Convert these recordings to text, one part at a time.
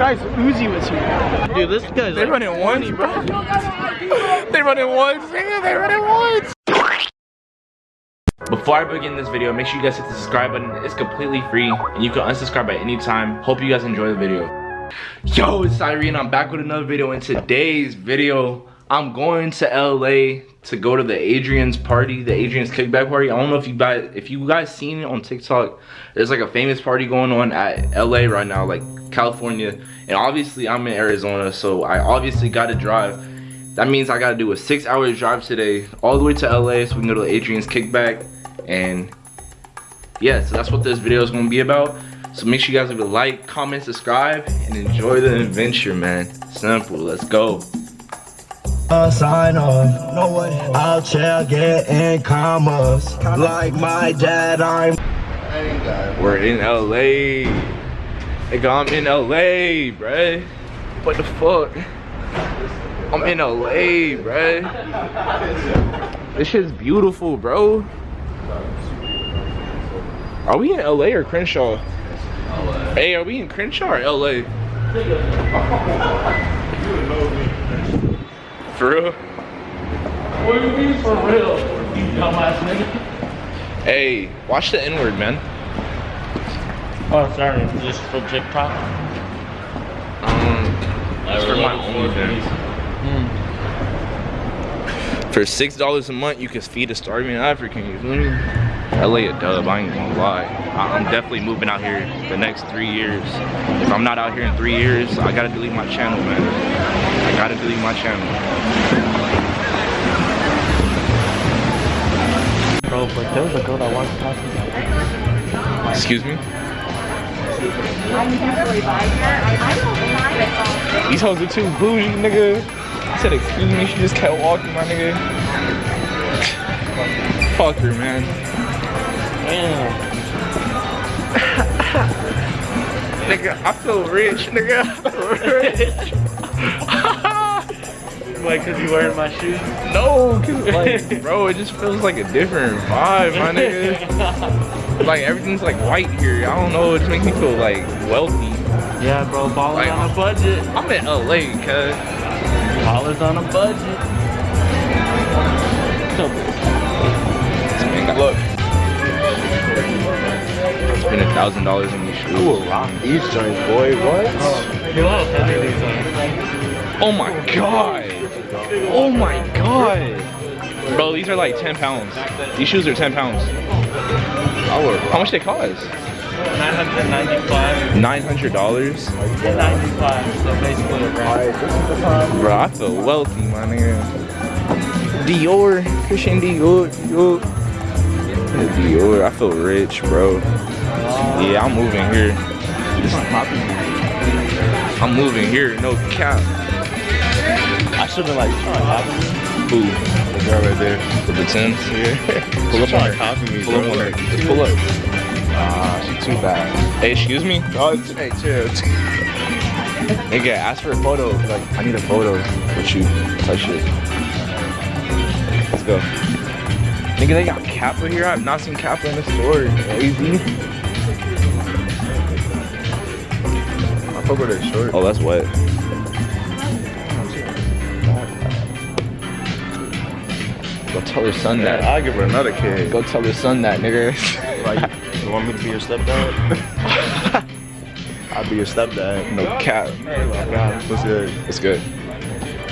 Guys, Uzi was here. Dude, this guy's They like running ones, bro. they running ones, nigga. They running ones. Before I begin this video, make sure you guys hit the subscribe button. It's completely free and you can unsubscribe at any time. Hope you guys enjoy the video. Yo, it's Irene. I'm back with another video. In today's video, I'm going to LA to go to the Adrian's party, the Adrian's kickback party. I don't know if you guys if you guys seen it on TikTok. There's like a famous party going on at LA right now, like California. And obviously I'm in Arizona, so I obviously gotta drive. That means I gotta do a six hour drive today, all the way to LA so we can go to Adrian's kickback. And yeah, so that's what this video is gonna be about. So make sure you guys leave a like, comment, subscribe, and enjoy the adventure, man. Simple, let's go. A sign off. No way. I'll check getting commas. Like my dad, I'm. We're in LA. Nigga, I'm in LA, bruh. What the fuck? I'm in LA, bruh. This shit's beautiful, bro. Are we in LA or Crenshaw? Hey, are we in Crenshaw or LA? For real? What do you mean for real? You dumbass nigga. Hey, watch the N-word, man. Oh, sorry. Just for TikTok? Um, It's for my OnlyFans. For six dollars a month, you can feed a starving African. You me? LA a dub. I ain't gonna lie. I'm definitely moving out here the next three years. If I'm not out here in three years, I gotta delete my channel, man. I gotta delete my channel. Bro, but there was a girl that walked past me. Excuse me. These hoes are too bougie, nigga. I said, excuse me. She just kept walking, my nigga. Fuck her, man. Damn. Nigga, I feel rich, nigga. I feel rich. Like, cause you wearing my shoes? No, cause like, bro, it just feels like a different vibe, my nigga. Like everything's like white here. I don't know. It just makes me feel like wealthy. Yeah, bro. Balling Like- on a budget. I'm in LA, cuz. Ballers on a budget. Look. Spend a thousand dollars on these shoes. Ooh, rock these joints, boy. What? Oh, you know these. Oh my god. Oh my god. Bro, these are like 10 pounds. These shoes are 10 pounds. How much they cost? 995. $900? 95. So basically a grand. Bro, I feel wealthy, my nigga. Dior, Christian Dior, Dior. Yeah, Dior, I feel rich, bro. Yeah, I'm moving here. I'm moving here, no cap. I should have like trying to copy me. Ooh, The girl right there. with the Tims. Yeah. Pull up on her. to copy me, Pull up bro. on her. Just pull up. Ah, she too bad. Hey, excuse me? Oh, it's- hey, chill. Nigga, ask for a photo. Like, I need a photo with you. Touch it. Let's go. Nigga, they got Kappa here. I've not seen Kappa in the store. Lazy. I fuck with her short. Oh, that's wet. Go tell her son that. I'll give her another kid. Go tell her son that, nigga. Like, you want me to be your stepdad? I'll be your stepdad. no cap. What's good? It's good.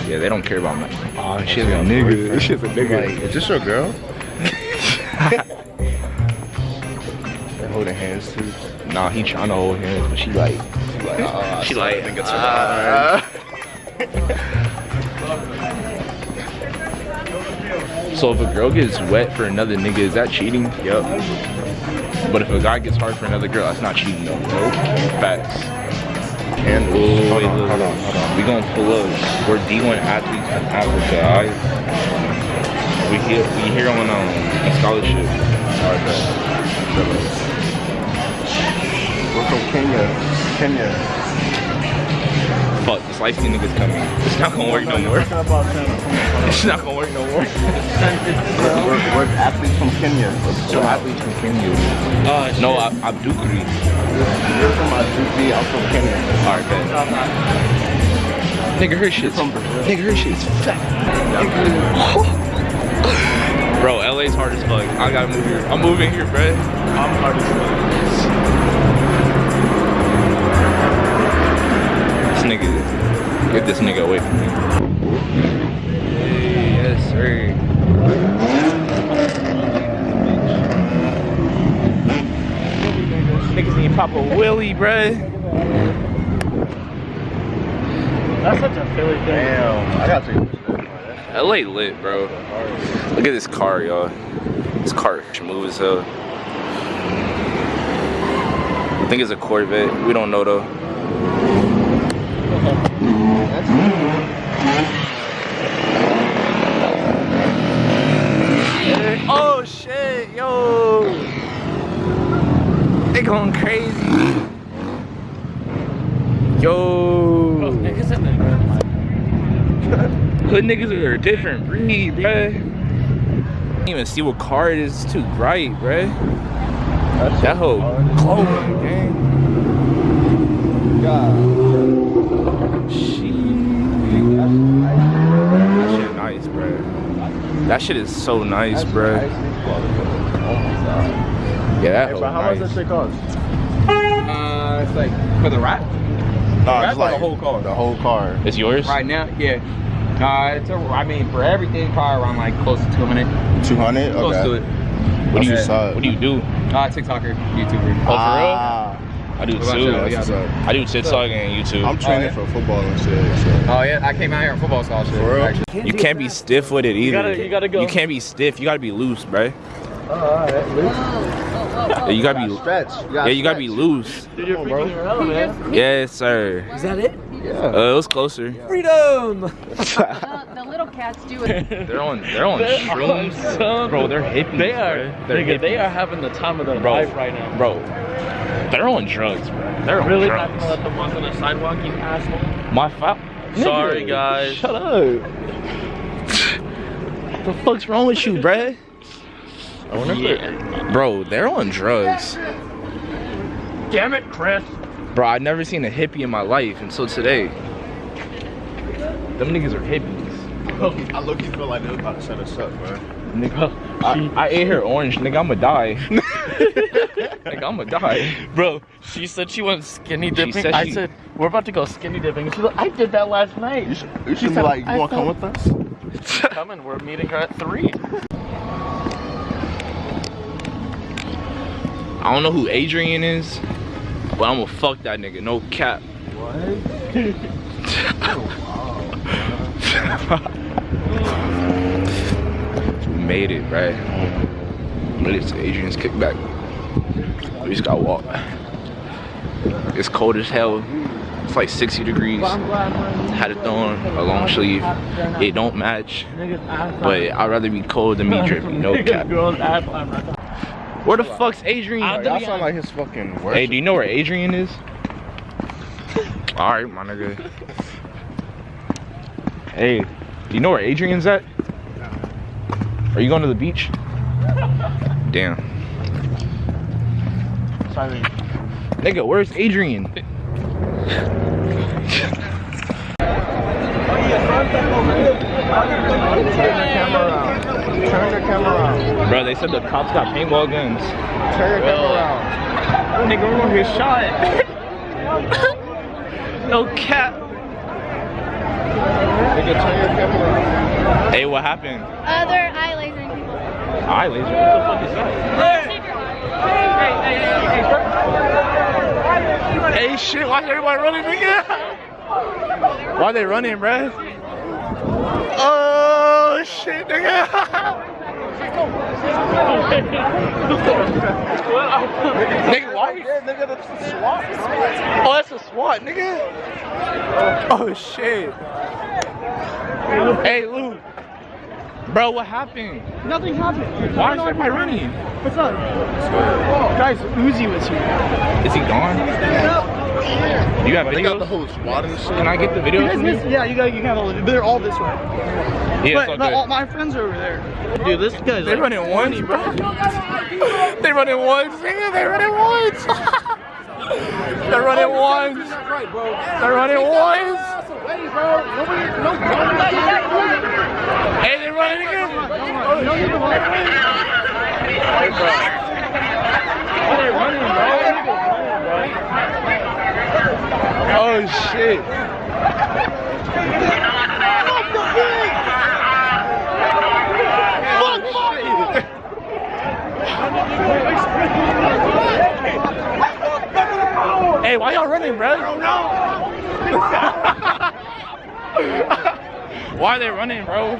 Yeah, they don't care about my. Oh, she's a nigga. She's a nigga. Like, is this your girl? They're holding hands too. Nah, he trying to hold hands, but she like. She like. Ah, she so like. I think it's her So if a girl gets wet for another nigga, is that cheating? Yep. But if a guy gets hard for another girl, that's not cheating though. Nope. Facts. And Oh, hold on, hold on, hold on. We gonna pull up. We're D1 athletes in Africa, alright? We here, we here on um, a scholarship. Alright. We're from Kenya. Kenya. Fuck, this skin nigga's coming. It's not gonna work no more. It's not gonna work no more. We're, we're athletes from Kenya. So athletes from Kenya. Shit. No, I, I'm Dukri. You're from Azuki, I'm from Kenya. Alright, bet. Nigga, her shit's Nigga, her shit's fat. Bro, LA's hard as fuck. I gotta move here. I'm moving here, bro. I'm hard as This nigga, get this nigga away from me. Hey, yes, sir. Niggas need to pop a willy, bruh. That's such a Philly thing. Damn, I gotta take a picture. LA lit, bro. Look at this car, y'all. This car smooth as hell. I think it's a Corvette. We don't know though. Oh shit, yo! They going crazy. Yo! Oh, niggas in there. Hood niggas are a different breed, bruh. Can't even see what car it is. It's too bright, bruh. That whole glowing, gang. Shit. That shit nice, bruh. That shit is so nice, bruh. Oh my god. Yeah, that Hey, bro, how much nice. that shit cost? Uh, it's like for the wrap No, That's it's like like the whole car. The whole car. It's yours? right now. Yeah. Uh, it's a, I mean for everything probably around like close to 200. 200? Close okay. to it. What do you That's. What do you do? Uh, TikToker, YouTuber. Oh, for real? I do What too. you? that's what's up. I do TikTok and YouTube. I'm training yeah? for football and shit. So. Oh yeah, I came out here on football scholarship. For real? Actually. You can't be stiff with it either. gotta- you gotta go. You can't be stiff. You gotta be loose, bruh. Yeah, you gotta be. Stretch. You Yeah, you gotta be loose. Dude, you're on, bro. freaking your hell, man. Yes, sir. Is that it? Yeah. Uh, it was closer. Freedom! The, the little cats do it. They're on. They're on They're shrooms, on bro. They're hippies. They are, bruh. They're nigga, they hippies. are having the time of their Bro. life right now. bro. They're on drugs, bro. They're on Really not drugs. let them walk on the sidewalk, you asshole? My fault. Sorry, guys. Shut up. what the fuck's wrong with you, bruh? Yeah. Bro, they're on drugs. Damn it, Chris. Bro, I've never seen a hippie in my life until today. Them niggas are hippies. I look, you feel like they're about to set us up, bro. Nigga, I, I ate her orange, nigga. I'ma die. nigga, I'ma die. Bro, she said she went skinny dipping. said I she- said, we're about to go skinny dipping. She's like, I did that last night. You should, you should said, like, you I wanna come with us? Coming, we're meeting her at 3. I don't know who Adrian is, but I'm gonna fuck that nigga. No cap. What? we made it, right? Made it to Adrian's kickback. We just gotta walk. It's cold as hell. It's like 60 degrees. Had it on a long sleeve. It don't match, but I'd rather be cold than me dripping. No cap. Girl's ass line right now. Where the fuck's Adrian? I- Y'all sound like his fucking worst. Hey, do you know where Adrian is? Alright, my nigga. Hey, do you know where Adrian's at? Are you going to the beach? Damn. Sorry. Nigga, where's Adrian? Turn the camera around. Turn the camera around. Bro, they said the cops got paintball guns. Turn the camera around. Oh, nigga, we're gonna get shot. no cap. Nigga, turn your camera around. Hey, what happened? Other eye lasering people. Eye laser. What the fuck is that? Hey, shit, why is everybody running, nigga? Why they running, bruh? Oh, shit, nigga. nigga, why. Oh, that's a SWAT, nigga. Oh, shit. Hey, Lou. Bro, what happened? Nothing happened. Why is everybody running? What's up? Guys, Uzi was here. Is he gone? You got They got the whole squad and shit. Can I get the You guys from miss, yeah, you got you got all. They're all this way. Yeah, but all no, all my friends are over there. Dude, this guy's They like, running ones, bro. They running ones, nigga. They running ones. They're running ones. They're running ones. Hey, they running again. Oh shit. Hey, why y'all running, bro? why are they running, bro?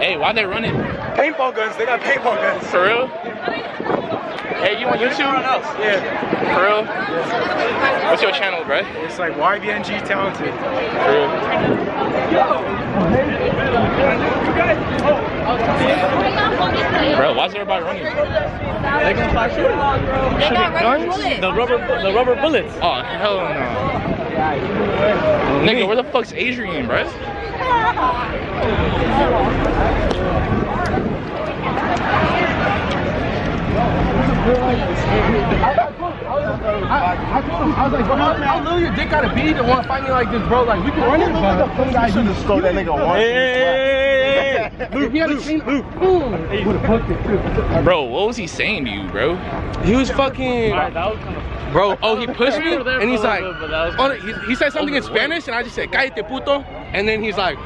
Hey, why are they running? paintball guns. They got paintball guns. For real? Hey, you on YouTube? Yeah, For real? What's your channel, bro? it's like YBNG talented. For real? Bro, why is everybody running? They got rubber bullets. The rubber, the rubber bullets. Oh, hell no. Nigga, where the fuck's Adrian, bro? I was like, bro, how, how little your dick gotta be to want to fight me like this, bro? Like, we can run it, but some guy should have stole that nigga once. Hey, If he had a chain, Bro, what was he saying to you, bro? he was fucking, bro. Oh, he pushed me, and he's like, oh, he, he said something oh, in Spanish, and I just said, "Cállate, puto," and then he's like,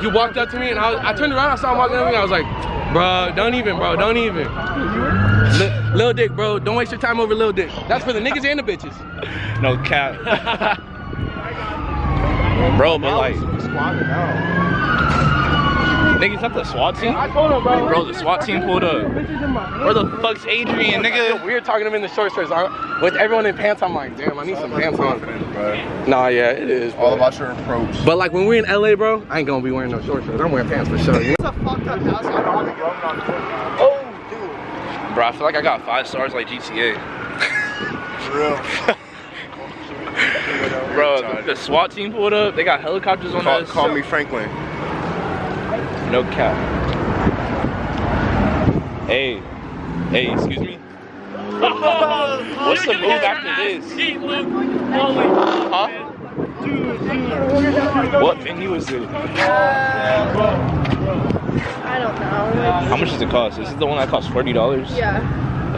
he walked up to me, and I, was, I turned around, I saw him walking up to me, I was like, bro, don't even, bro, don't even. Li- Lil Dick, bro, don't waste your time over little Dick. That's for the niggas and the bitches. No cap. bro, but like, niggas not the SWAT team? I told him, bro. Bro, the SWAT team pulled up. Where the fuck's Adrian, It's nigga? weird talking to him in the short shorts. I- With everyone in pants, I'm like, damn, I need some pants on. Nah, yeah, it is. Bro. All about your approach. But like when we're in LA, bro, I ain't gonna be wearing no short shorts. I'm wearing pants for sure. You know? Oh dude Bro, I feel like I got five stars like GTA. Bro, the, the SWAT team pulled up. They got helicopters on Call, us. call me Franklin. No cap. Hey, hey, excuse me. What's the move after this? Huh? What venue is it? I don't know. How much does it cost? This is the one that costs forty dollars. Yeah,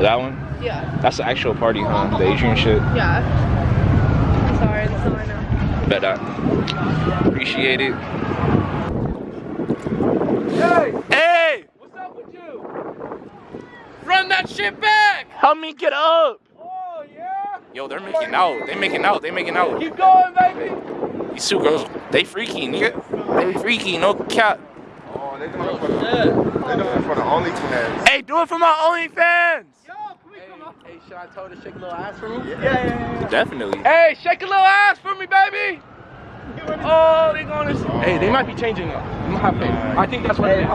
That one? yeah, That's the actual party, huh? The Adrian shit. yeah. I'm sorry, that's all I. Bet that. Appreciate it. Hey! Hey! What's up with you? Run that shit back! Help me get up! Oh, yeah? Yo, they're making out. They making out. They making out. Keep going, baby! These two girls, they freaky, nigga. They freaky, no cap. Oh, they doing it for the, they doing it for the only fans. Hey, do it for my OnlyFans! Hey, should I tell her to shake a little ass for me? Yeah, yeah. Definitely. Hey, shake a little ass for me, baby. Oh, they going to. Hey, they might be changing it. I'm gonna have faith. I think that's what it is.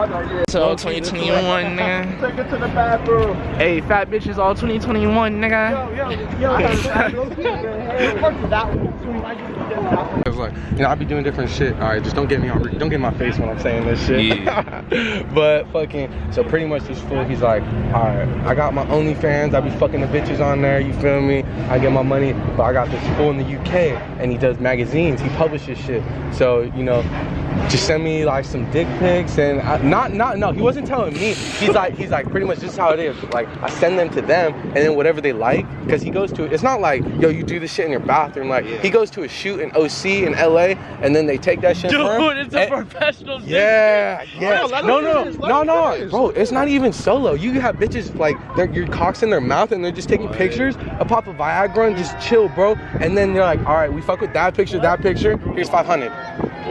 So 2021, nigga. Take it to the bathroom. Hey, fat bitches all 2021, nigga. It's like, you know, I be doing different shit. All right, just don't get me on, don't get my face when I'm saying this shit. but fucking, so pretty much this fool, he's like, all right, I got my OnlyFans. I be fucking the bitches on there. You feel me? I get my money, but I got this fool in the UK, and he does magazines. He publishes shit. So you know, just send me like some dick pics and I, not not no. He wasn't telling me. He's like he's like pretty much this is how it is. Like I send them to them, and then whatever they like, because he goes to. It's not like yo you do this shit in your bathroom. Like he goes to a shoot in OC in LA, and then they take that shit. for him, Dude, it's a and- professional. yeah, yeah. let No, no, finish, no, no, them bro. It's not even solo. You have bitches like they're your cocks in their mouth and they're just taking pictures. A pop of Viagra and just chill, bro. And then they're like, all right, we fuck with that picture, that picture. Here's 500.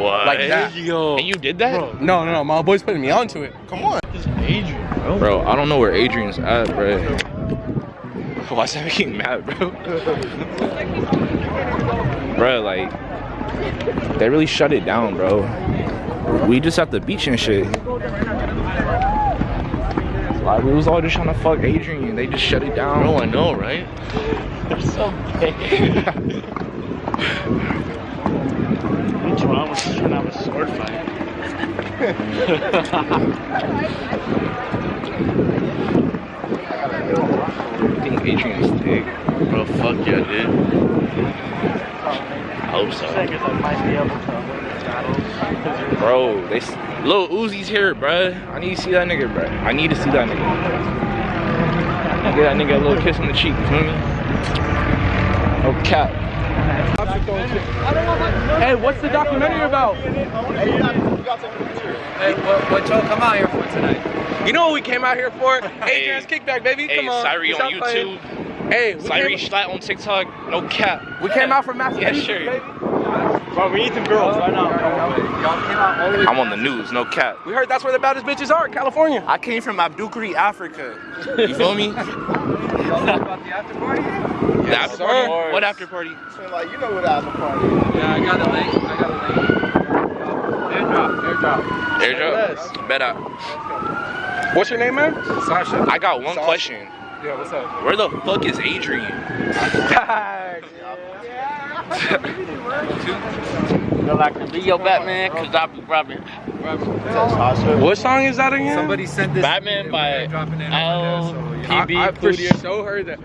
What? Like that. And you did that? Bro. No, no, no. My boy's putting me onto it. Come on. This Adrian, Bro, I don't know where Adrian's at, bro. Why's that making mad, bro? bro, like, they really shut it down, bro. We just at the beach and shit. Like we was all just trying to fuck Adrian. and They just shut it down. Bro, I know, right? They're so big. What's wrong with trying to have a sword fight? I think Adrian's thick. Bro, fuck yeah, dude. I hope so. I guess I might be able to win this battle. Bro, they s- Lil Uzi's here, bruh. I need to see that nigga, bruh. I need to see that nigga. Get that nigga a little kiss on the cheek, you feel me? No cap. Hey, what's the documentary about? Hey, what, what y'all come out here for tonight? You know what we came out here for? Adrian's kickback, baby. Hey, Come on. Stop on playing. YouTube. Hey, we Syrie Schlatt on TikTok. No cap. we came out from Yeah, sure. baby. Bro, we need some girls right now. Y'all came out all the way I'm on the news, no cap. We heard that's where the baddest bitches are, California. I came from Abdukri, Africa. You feel me? Y'all about the after party? the after party? What after party? So, like, you know what after party is. Yeah, I got a link. I got a link. Airdrop, airdrop. Airdrop? Bet I, What's your name, man? Sasha. I got one question. Yeah, what's up? Where the fuck is Adrian? Feel like a Leo Batman, cause I be robbing. Sasha. what song is that again? Somebody sent this. Batman by dropping it L- over so. I, I for Studio. sure heard that.